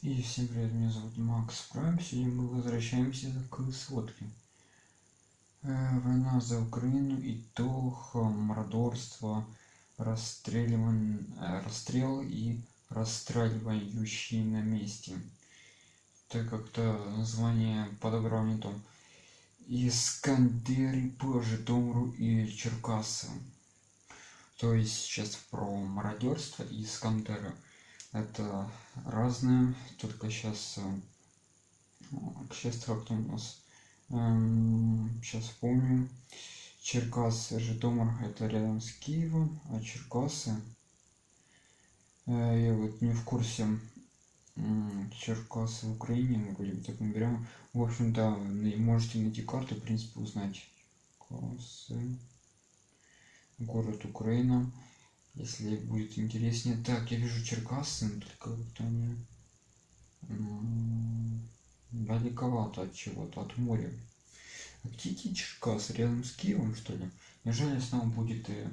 И всем привет, меня зовут Макс Прайм. Сегодня мы возвращаемся к сводке. Э, война за Украину, итог, мордорство, расстреливан, э, расстрел и расстреливающие на месте. Так как-то название подобрал не то. Искандеры по Житомиру и Черкассы. То есть сейчас про мародерство и Искандеры это разные только сейчас сейчас как-то у нас сейчас помню. Черкассы житомир это рядом с киевом а черкассы я вот не в курсе черкассы в украине мы бы так наберем в общем-то можете найти карту в принципе узнать. Город украина если будет интереснее. Так я вижу черкассы только вот они далековато от чего-то от моря. А эти черкасы рядом с киевом что ли? Неужели снова будет э,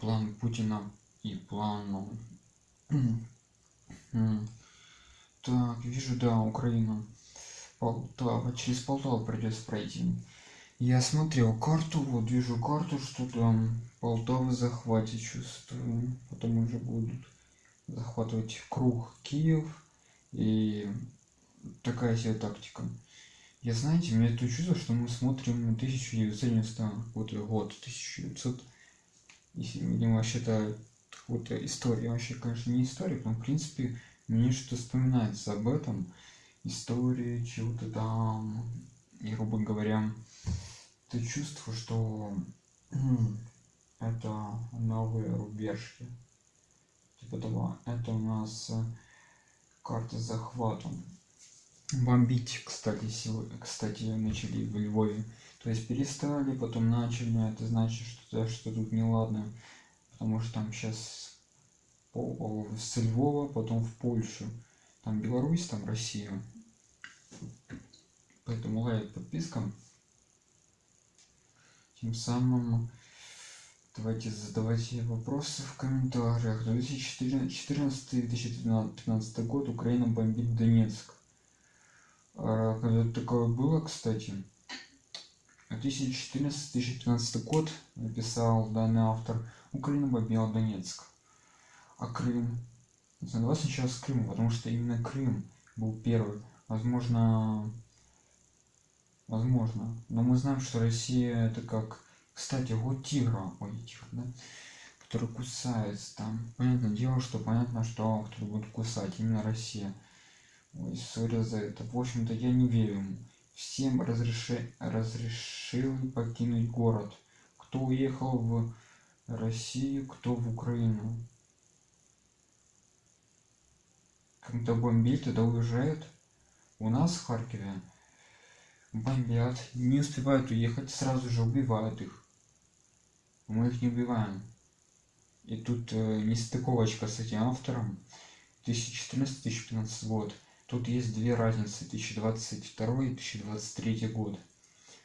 план путина и план так вижу да украина. Полтава. Через полтаву придется пройти я смотрел карту вот вижу карту что там полтавы захватит чувствую. Потом уже будут захватывать круг киев. И такая себе тактика. Я знаете мне то чувство что мы смотрим 1990 вот год 1900 если видимо считаю какую-то историю. Вообще конечно не историк но в принципе мне что вспоминается об этом. Истории чего-то там грубо говоря ты чувство что это новые рубежки. Типа того это у нас э, карта с захватом. Бомбить кстати сегодня кстати начали в львове. То есть перестали потом начали это значит что что тут неладно. Потому что там сейчас с львова потом в польшу. Там беларусь там россия. Поэтому лайк подписка тем самым давайте задавайте вопросы в комментариях. 2014-2013 год. Украина бомбит донецк. А, когда такое было кстати? 2014-2015 год написал данный автор. Украина бомбила донецк. А крым? Давай сначала с крыма потому что именно крым был первый. Возможно возможно. Но мы знаем что россия это как кстати вот тигра ой тигр да? который кусается там. Понятное дело что понятно что кто будет кусать именно россия. Ой сори за это. В общем-то я не верю всем разреши разрешил покинуть город. Кто уехал в россию кто в украину? Когда бомбит тогда уезжает у нас в харькове бомбят не успевают уехать сразу же убивают их. Мы их не убиваем. И тут э, нестыковочка с этим автором. 2014-2015 год. Тут есть две разницы 2022 и 2023 год.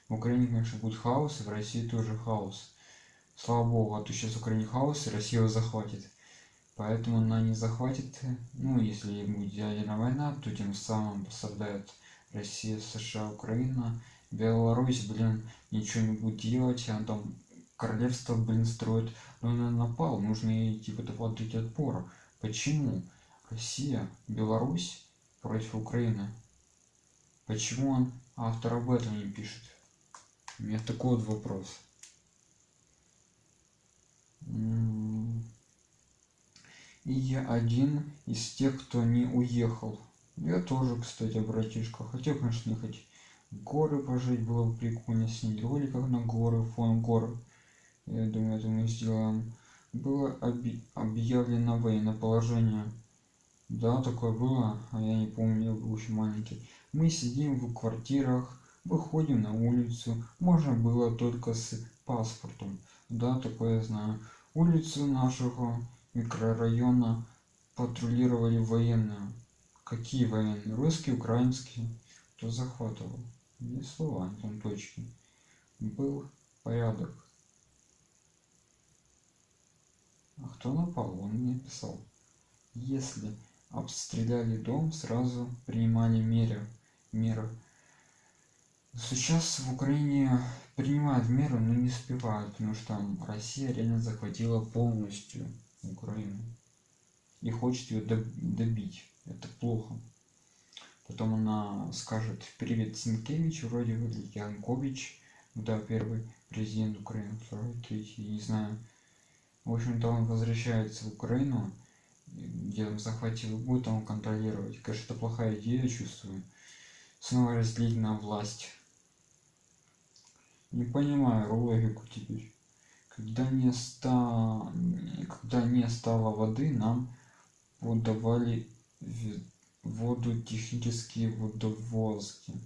В украине конечно будет хаос и в россии тоже хаос. Слава богу а то сейчас в украине хаос и россия его захватит. Поэтому она не захватит. Ну если будет ядерная война то тем самым пострадает россия сша украина беларусь блин ничего не будет делать а там королевство блин строит но он напал нужно ей типа отдать отпор. Почему россия беларусь против украины? Почему он автор об этом не пишет? У меня такой вот вопрос. И я один из тех кто не уехал я тоже кстати братишка. Хотел конечно ехать в горы пожить было бы прикольно снять роликов на горы фон горы я думаю это мы сделаем. Было оби объявлено военное положение. Да такое было а я не помню я был еще маленький. Мы сидим в квартирах выходим на улицу. Можно было только с паспортом. Да такое я знаю. Улицу нашего микрорайона патрулировали военные какие военные русские украинские кто захватывал не слова там точки был порядок а кто напал он мне писал если обстреляли дом, сразу принимали меры. меры. Сейчас в Украине принимают меры, но не успевают, потому что Россия реально захватила полностью Украину и хочет ее добить. Это плохо. Потом она скажет привет Синкевич, вроде бы, Янкович, да, первый президент Украины, второй, третий, не знаю. В общем-то, он возвращается в Украину, где он захватил, будет он контролировать. Конечно, это плохая идея, чувствую. Снова разделить на власть. Не понимаю логику теперь. Когда не, ста... Когда не стало воды, нам подавали воду технические водовозки.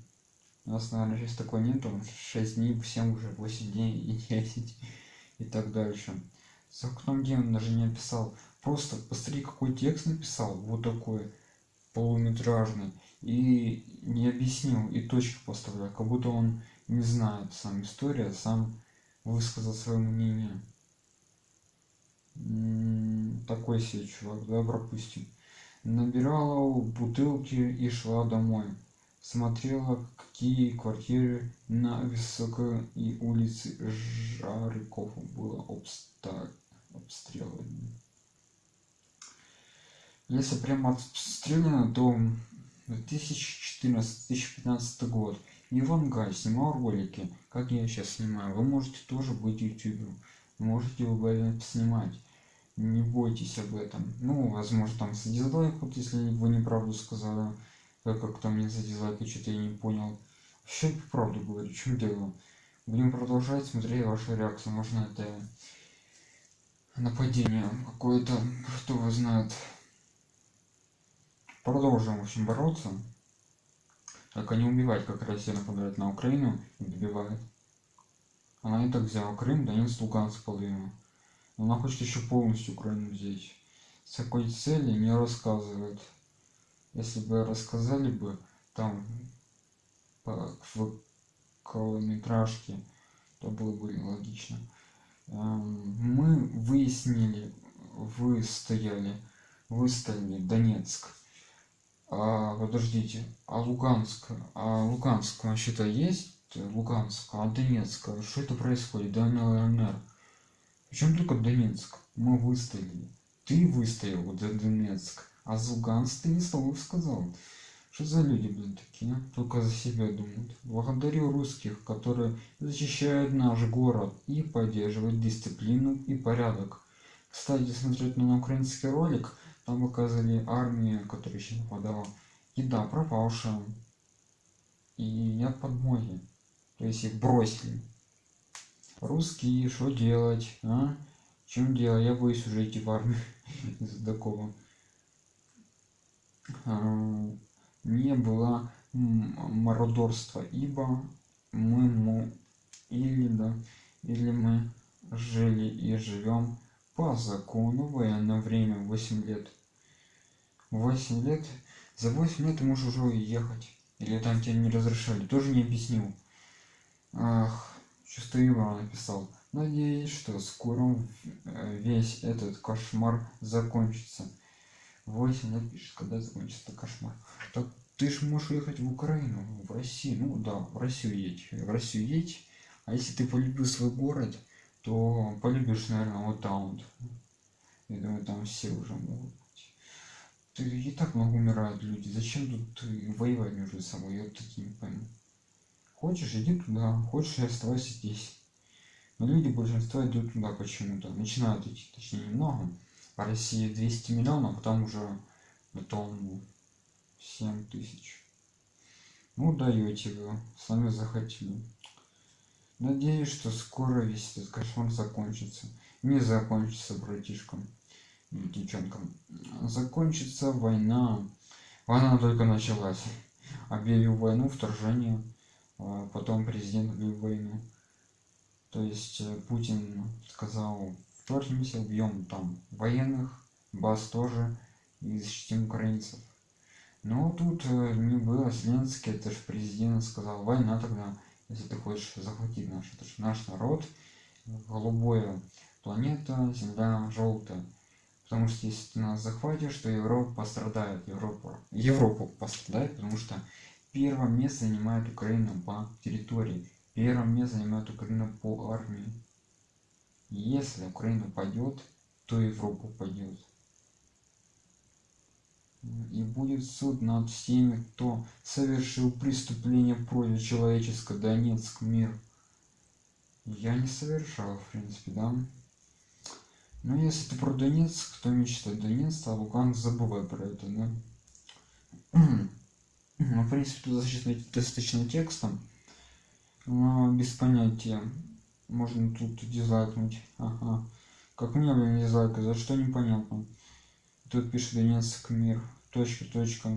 У нас, наверное, сейчас такой нету. 6 дней, 7 уже, 8 дней и 10 и так дальше. За окном демон даже не описал. Просто посмотри, какой текст написал. Вот такой полуметражный. И не объяснил, и точки поставлял. Как будто он не знает сам история, сам высказал свое мнение. М -м, такой себе чувак, да, пропустим. Набирала бутылки и шла домой. Смотрела, какие квартиры на Высокой улице Жариков было обстреляно. Если прямо обстреляно, то 2014-2015 год. Иван Гай снимал ролики, как я сейчас снимаю. Вы можете тоже быть ютубером. Можете вы снимать не бойтесь об этом. Ну возможно там за дизлайк вот если вы неправду сказали как как там не за дизлайк что-то я не понял. Вообще правду говорю чем дело? Будем продолжать смотреть вашу реакцию. Можно это нападение какое-то кто его знает. Продолжим в общем бороться. Только не убивать как россия нападает на украину и добивает. Она и так взяла крым донецк луганск половину она хочет еще полностью Украину взять. С какой цели не рассказывает. Если бы рассказали бы там по, в километражке, то было бы логично. Эм, мы выяснили, вы стояли, выставили Донецк. А, подождите, а Луганск, а Луганск вообще-то есть? Луганск, а Донецк, что это происходит? ДНР, причем только Донецк? Мы выстояли. Ты выстоял за Донецк, а за Луганск ты не слов сказал. Что за люди, блин, такие? А? Только за себя думают. Благодарю русских, которые защищают наш город и поддерживают дисциплину и порядок. Кстати, смотреть на украинский ролик, там показывали армию, которая еще нападала. Еда пропавшая. И я под море. То есть их бросили русские что делать а? Чем дело я боюсь уже идти в армию из-за такого. А, не было мародерства ибо мы му или да или мы жили и живем по закону. Военное время 8 лет. 8 лет? За 8 лет ты можешь уже уехать. Или там тебе не разрешали. Тоже не объяснил. Ах Счастливо написал. Надеюсь, что скоро э, весь этот кошмар закончится. 8 лет пишет, когда закончится кошмар. Так ты ж можешь уехать в Украину, в Россию. Ну да, в Россию едь. В Россию едь. А если ты полюбил свой город, то полюбишь, наверное, вот там вот. Я думаю, там все уже могут быть. Ты и так много умирают люди. Зачем тут воевать между собой? Я таки не пойму. Хочешь, иди туда, хочешь, оставайся здесь. Но люди большинство идут туда почему-то. Начинают идти, точнее немного. По России 200 миллионов, а там уже потом 7 тысяч. Ну даете вы, сами захотели. Надеюсь, что скоро весь этот кошмар закончится. Не закончится, братишкам и девчонкам. Закончится война. Война только началась. Объявил войну, вторжение потом президент войну. То есть э, Путин сказал, вторгнемся, убьем там военных, баз тоже, и защитим украинцев. Но тут э, не было Зеленский, это же президент сказал, война тогда, если ты хочешь захватить наш, это же наш народ, голубое планета, земля желтая. Потому что если ты нас захватишь, то Европа пострадает. Европа, Европа пострадает, потому что первое место занимает Украина по территории. Первое место занимает Украина по армии. Если Украина пойдет, то Европа пойдет. И будет суд над всеми, кто совершил преступление против человеческого Донецк мир. Я не совершал, в принципе, да. Но если ты про Донецк, то мечтает Донецк, а Луганск забывай про это, да. ну, в принципе, тут достаточно, текстом, но без понятия. Можно тут дизлайкнуть. Ага. Как мне, блин, дизлайка, за что непонятно. Тут пишет Донецк мир. Точка, точка.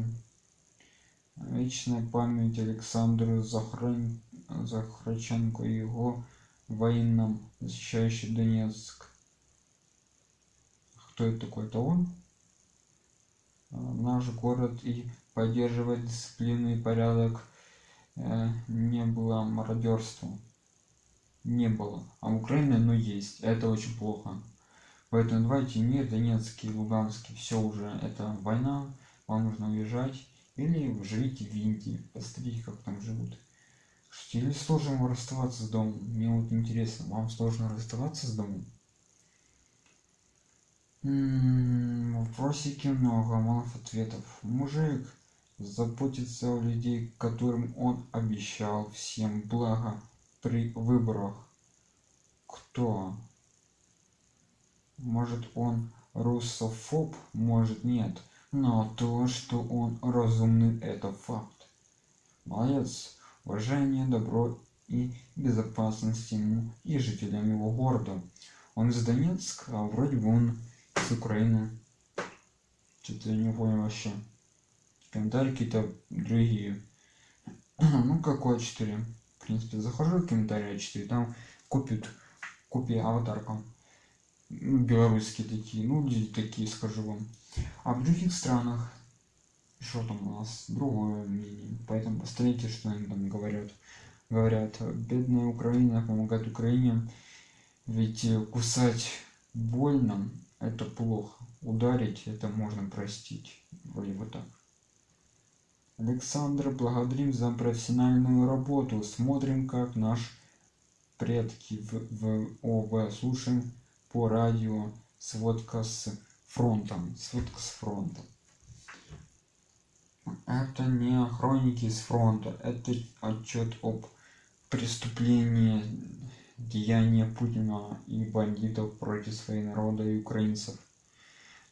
Вечная память Александру Захрань... Захраченко и его воинам, защищающий Донецк кто это такой то он а, наш город и поддерживать дисциплину и порядок э, не было мародерства. Не было. А в украине но есть. Это очень плохо. Поэтому давайте не донецкий луганский. Все уже это война. Вам нужно уезжать. Или живите в индии. Посмотрите как там живут. Или сложно расставаться с домом? Мне вот интересно вам сложно расставаться с домом? Вопросики много малых ответов. Мужик заботится о людей которым он обещал всем благо при выборах. Кто? Может он русофоб? Может нет. Но то что он разумный это факт. Молодец. Уважение добро и безопасность ему и жителям его города. Он из донецка а вроде бы он с Украины. Что-то я не понял вообще. Комментарии какие-то другие. ну, какой 4 В принципе, захожу в комментарии 4 там купят, купи аватарка. Ну, белорусские такие, ну, люди такие, скажу вам. А в других странах, что там у нас, другое мнение. Поэтому посмотрите, что они там говорят. Говорят, бедная Украина помогает Украине, ведь кусать больно, это плохо ударить это можно простить вроде вот так александр благодарим за профессиональную работу. Смотрим как наш предки в, в ОВ. Слушаем по радио. Сводка с фронтом. Сводка с фронта это не хроники с фронта. Это отчет об преступлении деяния Путина и бандитов против своего народа и украинцев.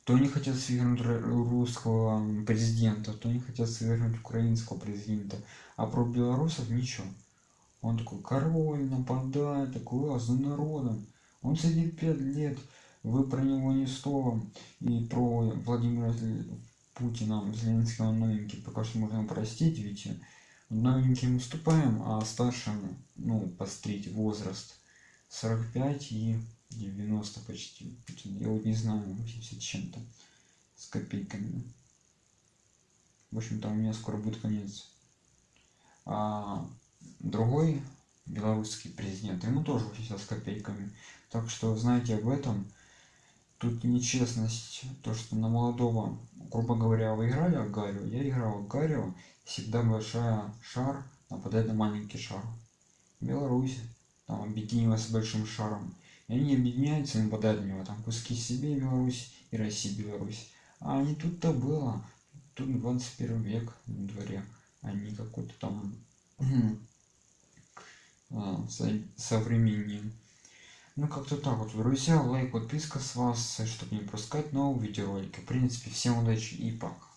То не хотят свергнуть русского президента, то не хотят свергнуть украинского президента. А про белорусов ничего. Он такой король нападает, такой а за народом. Он сидит пять лет, вы про него ни слова. И про Владимира Путина, Зеленского новенький, пока что можно простить, ведь новеньким уступаем, а старшим, ну, пострить возраст 45 и 90 почти. Я вот не знаю, 80 чем-то с копейками. В общем-то, у меня скоро будет конец. А другой белорусский президент, ему тоже 80 с копейками. Так что знаете об этом. Тут нечестность, то что на молодого, грубо говоря, вы играли в Гарио, я играл в Гарио, всегда большая шар нападает на маленький шар. Беларусь там объединилась с большим шаром и они объединяются и нападают на него там куски себе беларусь и россии беларусь. А не тут-то было. Тут 21 век на дворе. Не какой-то там а, современнее ну как-то так вот. Друзья лайк подписка с вас чтобы не пропускать новые видеоролики. В принципе всем удачи и пока